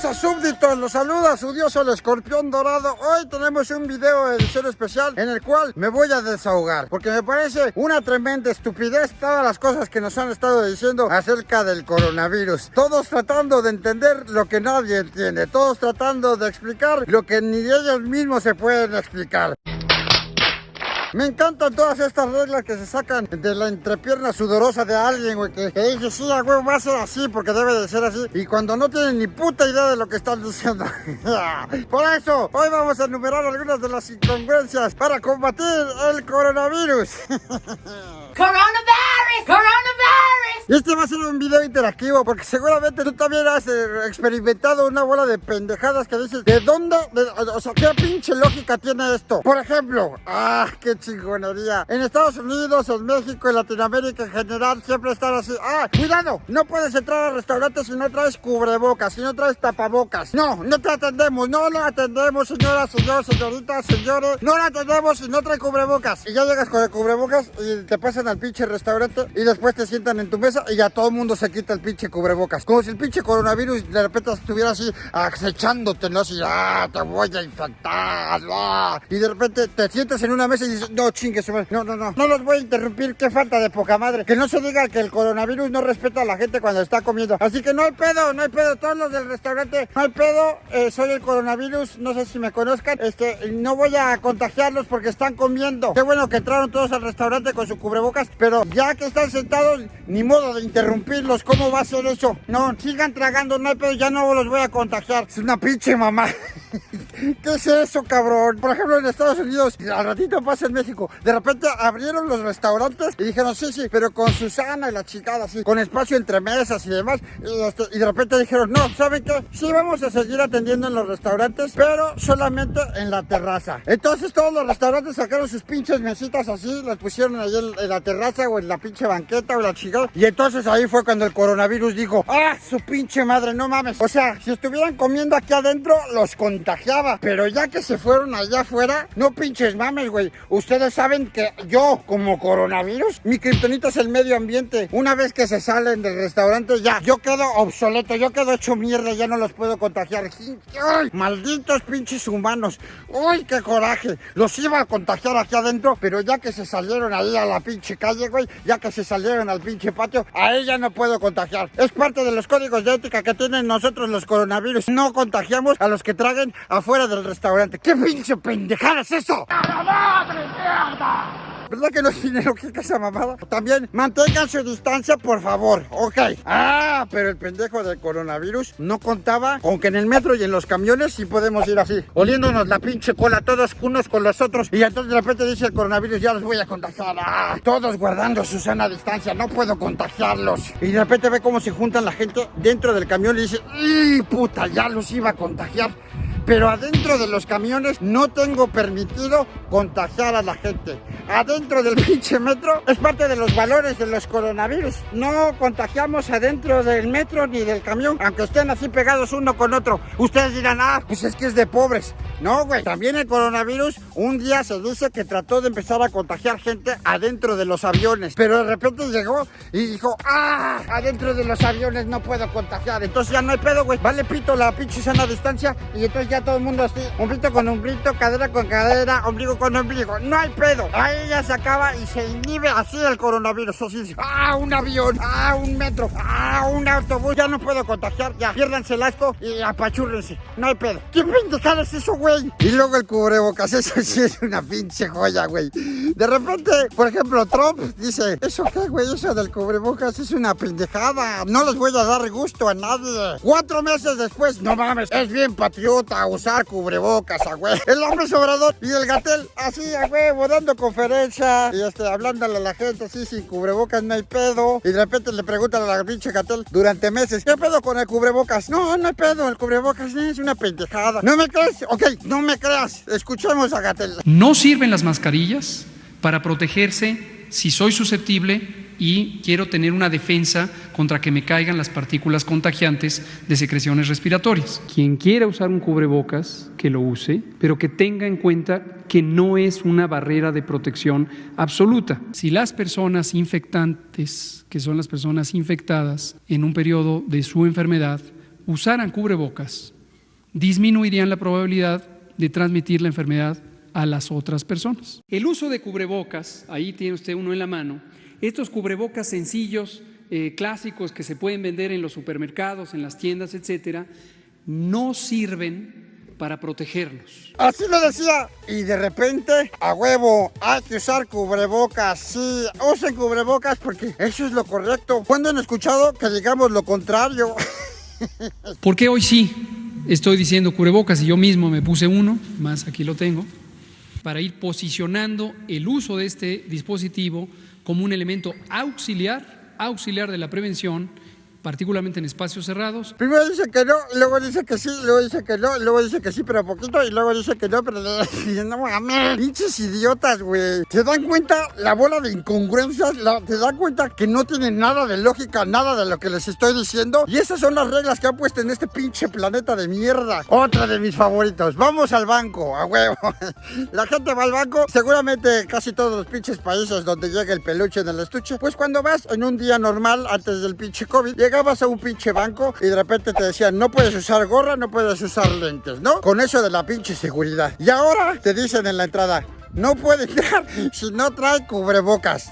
súbditos? Los saluda su dios el escorpión dorado. Hoy tenemos un video de edición especial en el cual me voy a desahogar. Porque me parece una tremenda estupidez todas las cosas que nos han estado diciendo acerca del coronavirus. Todos tratando de entender lo que nadie entiende. Todos tratando de explicar lo que ni ellos mismos se pueden explicar. Me encantan todas estas reglas que se sacan de la entrepierna sudorosa de alguien, güey, que, dice, sí, a huevo va a ser así porque debe de ser así. Y cuando no tienen ni puta idea de lo que están diciendo. Por eso, hoy vamos a enumerar algunas de las incongruencias para combatir el coronavirus. Coronavirus, coronavirus. Este va a ser un video interactivo porque seguramente tú también has eh, experimentado una bola de pendejadas que dices, ¿de dónde? o sea, ¿qué pinche lógica tiene esto? Por ejemplo, ah, qué chingonería. En Estados Unidos, en México, en Latinoamérica en general, siempre están así, ah, cuidado, no puedes entrar al restaurante si no traes cubrebocas, si no traes tapabocas. No, no te atendemos, no lo atendemos, señora, señor, señorita, señores, no lo atendemos si no trae cubrebocas. Y ya llegas con el cubrebocas y te pasan al pinche restaurante y después te sientan en tu mesa y ya todo el mundo se quita el pinche cubrebocas. Como si el pinche coronavirus de repente estuviera así acechándote, ¿no? Así, ah, te voy a infectar, ah. Y de repente te sientas en una mesa y dices, no, chingue, no, no, no, no los voy a interrumpir, qué falta de poca madre. Que no se diga que el coronavirus no respeta a la gente cuando está comiendo. Así que no hay pedo, no hay pedo, todos los del restaurante, no hay pedo, eh, soy el coronavirus, no sé si me conozcan, este, no voy a contagiarlos porque están comiendo. Qué bueno que entraron todos al restaurante con su cubrebocas pero ya que están sentados, ni modo de interrumpirlos, ¿cómo va a ser eso? No, sigan tragando, no hay pedo, ya no los voy a contagiar. Es una pinche mamá. ¿Qué es eso, cabrón? Por ejemplo, en Estados Unidos, al ratito pasa en México, de repente abrieron los restaurantes y dijeron, sí, sí, pero con Susana y la chicada, así, con espacio entre mesas y demás. Y, este, de repente dijeron, no, ¿saben qué? Sí vamos a seguir atendiendo en los restaurantes, pero solamente en la terraza. Entonces todos los restaurantes sacaron sus pinches mesitas así, las pusieron ahí en, la terraza o en la pinche banqueta o la chingada. Y entonces ahí fue cuando el coronavirus dijo, ah, su pinche madre, no mames. O sea, si estuvieran comiendo aquí adentro, los Pero ya que se fueron allá afuera, no pinches mames, güey. Ustedes saben que yo, como coronavirus, mi kriptonita es el medio ambiente. Una vez que se salen del restaurante, ya, yo quedo obsoleto, yo quedo hecho mierda, ya no los puedo contagiar. ¡Ay! Malditos pinches humanos. ¡Uy, qué coraje! Los iba a contagiar aquí adentro, pero ya que se salieron ahí a la pinche calle, güey, ya que se salieron al pinche patio, a ella no puedo contagiar. Es parte de los códigos de ética que tienen nosotros los coronavirus. No contagiamos a los que traguen afuera del restaurante. ¿Qué pinche pendejada es eso? ¡A madre mierda! ¿Verdad que no tiene lógica esa mamada? También mantengan su distancia, por favor. Ok. Ah, pero el pendejo del coronavirus no contaba con que en el metro y en los camiones sí podemos ir así, oliéndonos la pinche cola todos unos con los otros. Y entonces de repente dice el coronavirus, ya los voy a contagiar. Ah, todos guardando su sana distancia, no puedo contagiarlos. Y de repente ve cómo se juntan la gente dentro del camión y dice, ¡y puta! Ya los iba a contagiar pero adentro de los camiones no tengo permitido contagiar a la gente. Adentro del pinche metro es parte de los valores de los coronavirus. No contagiamos adentro del metro ni del camión, aunque estén así pegados uno con otro. Ustedes dirán, ah, pues es que es de pobres. No, güey. También el coronavirus un día se dice que trató de empezar a contagiar gente adentro de los aviones. Pero de repente llegó y dijo, ah, adentro de los aviones no puedo contagiar. Entonces ya no hay pedo, güey. Vale pito la pinche sana distancia y entonces ya todo el mundo así, hombrito con hombrito, cadera con cadera, ombligo con ombligo. No hay pedo. Ahí ya se acaba y se inhibe así el coronavirus. Así, ah, un avión, ah, un metro, ah, un autobús. Ya no puedo contagiar, ya. Piérdanse el asco y apachúrrense. No hay pedo. ¿Qué pendejada es eso, güey? Y luego el cubrebocas, eso sí es una pinche joya, güey. De repente, por ejemplo, Trump dice, ¿eso qué, güey? Eso del cubrebocas es una pendejada. No les voy a dar gusto a nadie. Cuatro meses después, no mames, es bien patriota, usar cubrebocas, a güey. El hombre sobrador y el gatel así, a huevo, dando conferencia y este, hablándole a la gente así sin cubrebocas, no hay pedo. Y de repente le preguntan a la pinche gatel durante meses, ¿qué pedo con el cubrebocas? No, no hay pedo, el cubrebocas es una pendejada. ¿No me crees? Ok, no me creas. Escuchemos a gatel. No sirven las mascarillas para protegerse si soy susceptible y quiero tener una defensa contra que me caigan las partículas contagiantes de secreciones respiratorias. Quien quiera usar un cubrebocas, que lo use, pero que tenga en cuenta que no es una barrera de protección absoluta. Si las personas infectantes, que son las personas infectadas en un periodo de su enfermedad, usaran cubrebocas, disminuirían la probabilidad de transmitir la enfermedad a las otras personas. El uso de cubrebocas, ahí tiene usted uno en la mano, estos cubrebocas sencillos, eh, clásicos que se pueden vender en los supermercados, en las tiendas, etcétera, no sirven para protegerlos. Así lo decía. Y de repente, a huevo, hay que usar cubrebocas. Sí, usen cubrebocas porque eso es lo correcto. ¿Cuándo han escuchado que digamos lo contrario? ¿Por qué hoy sí estoy diciendo cubrebocas y yo mismo me puse uno, más aquí lo tengo, para ir posicionando el uso de este dispositivo como un elemento auxiliar, auxiliar de la prevención particularmente en espacios cerrados. Primero dice que no, luego dice que sí, luego dice que no, luego dice que sí, pero poquito, y luego dice que no, pero no mames, pinches idiotas, güey. ¿Te dan cuenta la bola de incongruencias? ¿Te dan cuenta que no tienen nada de lógica, nada de lo que les estoy diciendo? Y esas son las reglas que han puesto en este pinche planeta de mierda. Otra de mis favoritos. Vamos al banco, a huevo. La gente va al banco, seguramente casi todos los pinches países donde llega el peluche en el estuche. Pues cuando vas en un día normal, antes del pinche COVID, llega llegabas a un pinche banco y de repente te decían no puedes usar gorra, no puedes usar lentes, ¿no? Con eso de la pinche seguridad. Y ahora te dicen en la entrada, no puede entrar si no trae cubrebocas.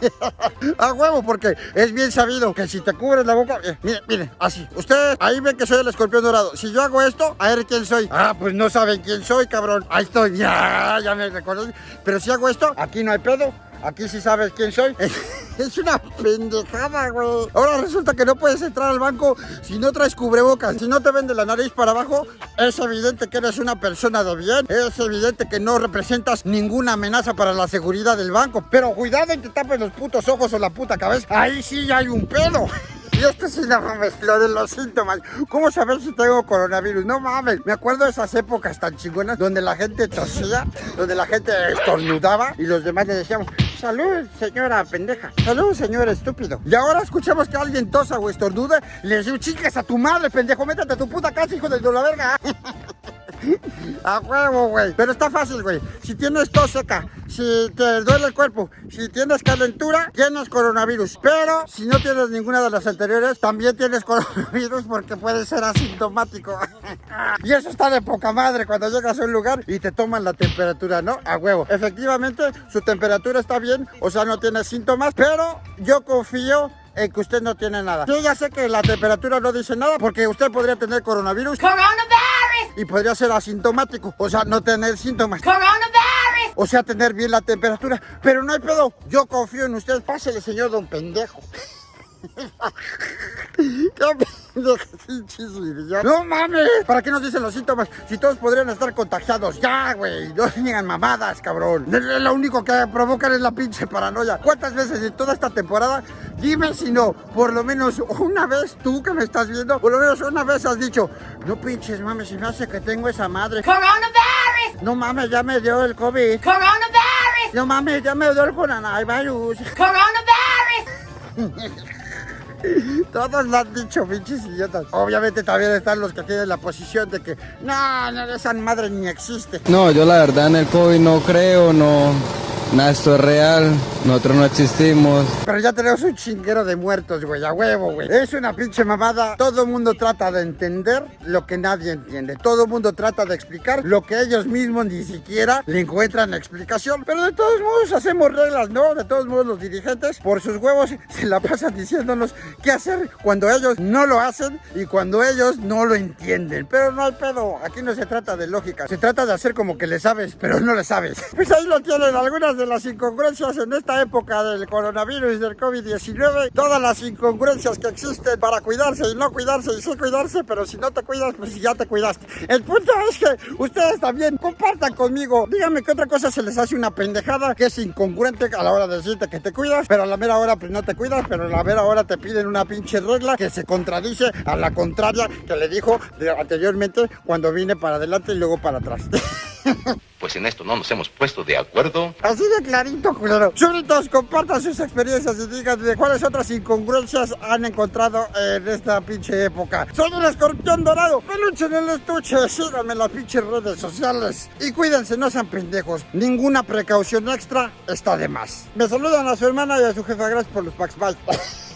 a huevo, porque es bien sabido que si te cubres la boca, eh, mire, mire, así. Ustedes ahí ven que soy el escorpión dorado. Si yo hago esto, a ver quién soy. Ah, pues no saben quién soy, cabrón. Ahí estoy, ya, ya me reconocen. Pero si hago esto, aquí no hay pedo. Aquí sí sabes quién soy. Es una pendejada, güey. Ahora resulta que no puedes entrar al banco si no traes cubrebocas. Si no te vende la nariz para abajo, es evidente que eres una persona de bien. Es evidente que no representas ninguna amenaza para la seguridad del banco. Pero cuidado en que tapes los putos ojos o la puta cabeza. Ahí sí hay un pedo. Y esto sí, no mames, lo de los síntomas. ¿Cómo saber si tengo coronavirus? No mames. Me acuerdo de esas épocas tan chingonas donde la gente tosía, donde la gente estornudaba y los demás le decíamos, salud, señora pendeja. Salud, señor estúpido. Y ahora escuchamos que alguien tosa o estornuda y le decimos, chicas a tu madre, pendejo, métete a tu puta casa, hijo de la verga. A huevo, güey. Pero está fácil, güey. Si tienes tos seca, si te duele el cuerpo, si tienes calentura, tienes coronavirus. Pero si no tienes ninguna de las anteriores, también tienes coronavirus porque puede ser asintomático. y eso está de poca madre cuando llegas a un lugar y te toman la temperatura, ¿no? A huevo. Efectivamente, su temperatura está bien, o sea, no tiene síntomas, pero yo confío en que usted no tiene nada. Yo ya sé que la temperatura no dice nada porque usted podría tener coronavirus. Coronavirus. Y podría ser asintomático, o sea, no tener síntomas. Coronavirus. O sea, tener bien la temperatura. Pero no hay pedo, yo confío en usted. Pásele, señor don pendejo. No mames, ¿para qué nos dicen los síntomas? Si todos podrían estar contagiados, ya, güey. No digan mamadas, cabrón. Lo único que provocan es la pinche paranoia. ¿Cuántas veces en toda esta temporada? Dime si no, por lo menos una vez tú que me estás viendo, por lo menos una vez has dicho, no pinches mames, si me hace que tengo esa madre. Coronavirus. No mames, ya me dio el COVID. Coronavirus. No mames, ya me dio el coronavirus. Coronavirus. Todos lo han dicho, pinches idiotas. Obviamente también están los que tienen la posición de que no, no, esa madre ni existe. No, yo la verdad en el COVID no creo, no, Nada, esto es real, nosotros no existimos. Pero ya tenemos un chinguero de muertos, güey, a huevo, güey. Es una pinche mamada. Todo el mundo trata de entender lo que nadie entiende. Todo el mundo trata de explicar lo que ellos mismos ni siquiera le encuentran explicación. Pero de todos modos hacemos reglas, ¿no? De todos modos los dirigentes, por sus huevos, se la pasan diciéndonos qué hacer cuando ellos no lo hacen y cuando ellos no lo entienden. Pero no hay pedo, aquí no se trata de lógica. Se trata de hacer como que le sabes, pero no le sabes. Pues ahí lo tienen algunas las incongruencias en esta época del coronavirus del COVID-19, todas las incongruencias que existen para cuidarse y no cuidarse y sí cuidarse, pero si no te cuidas, pues ya te cuidaste. El punto es que ustedes también compartan conmigo, díganme qué otra cosa se les hace una pendejada que es incongruente a la hora de decirte que te cuidas, pero a la mera hora pues no te cuidas, pero a la mera hora te piden una pinche regla que se contradice a la contraria que le dijo anteriormente cuando vine para adelante y luego para atrás. Pues en esto no nos hemos puesto de acuerdo. Así de clarito, culero. Súbditos, compartan sus experiencias y díganme cuáles otras incongruencias han encontrado en esta pinche época. Soy el escorpión dorado, peluche en el estuche. Síganme en las pinches redes sociales. Y cuídense, no sean pendejos. Ninguna precaución extra está de más. Me saludan a su hermana y a su jefa. Gracias por los packs. Bye.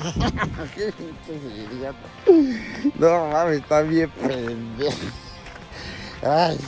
No mames, está bien pendejo. Ay.